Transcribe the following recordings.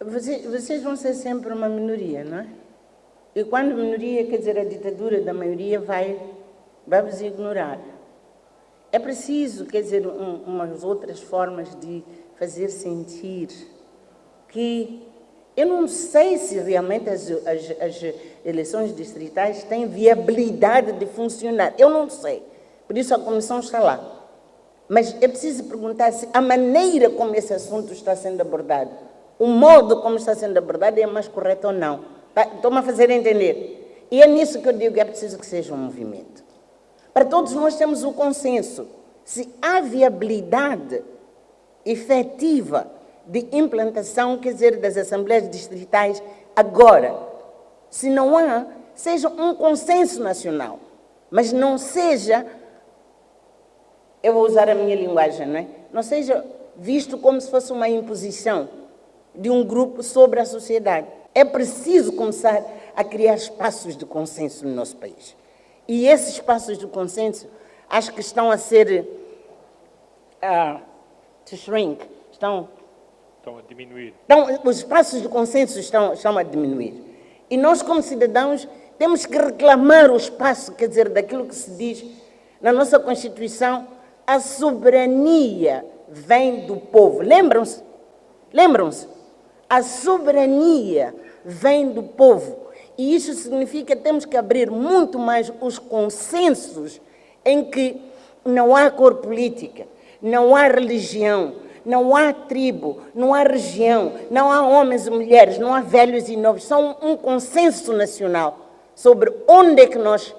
Vocês, vocês vão ser sempre uma minoria, não é? E quando minoria, quer dizer, a ditadura da maioria vai, vai vos ignorar. É preciso, quer dizer, um, umas outras formas de fazer sentir que eu não sei se realmente as, as, as, eleições distritais têm viabilidade de funcionar. Eu não sei. Por isso a comissão está lá. Mas é preciso perguntar se a maneira como esse assunto está sendo abordado, o modo como está sendo abordado é mais correto ou não. Estou-me a fazer entender. E é nisso que eu digo que é preciso que seja um movimento. Para todos nós temos o consenso. Se há viabilidade efetiva de implantação, quer dizer, das assembleias distritais agora. Se não há, seja um consenso nacional, mas não seja, eu vou usar a minha linguagem, não é? Não seja visto como se fosse uma imposição de um grupo sobre a sociedade. É preciso começar a criar espaços de consenso no nosso país. E esses espaços de consenso acho que estão a ser uh, to shrink, estão Estão a diminuir. Então, os espaços de consenso estão, estão a diminuir. E nós, como cidadãos, temos que reclamar o espaço, quer dizer, daquilo que se diz na nossa Constituição, a soberania vem do povo. Lembram-se? Lembram-se? A soberania vem do povo. E isso significa que temos que abrir muito mais os consensos em que não há cor política, não há religião, não há tribo, não há região, não há homens e mulheres, não há velhos e novos. São um consenso nacional sobre onde é que nós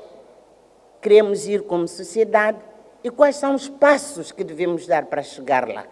queremos ir como sociedade e quais são os passos que devemos dar para chegar lá.